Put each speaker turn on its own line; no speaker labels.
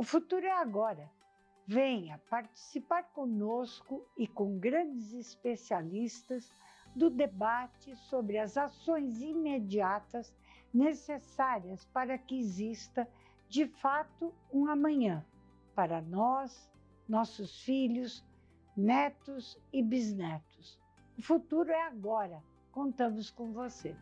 O futuro é agora. Venha participar conosco e com grandes especialistas do debate sobre as ações imediatas necessárias para que exista, de fato, um amanhã para nós, nossos filhos, netos e bisnetos. O futuro é agora. Contamos com você.